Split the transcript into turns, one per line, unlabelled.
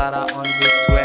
Zara on the 12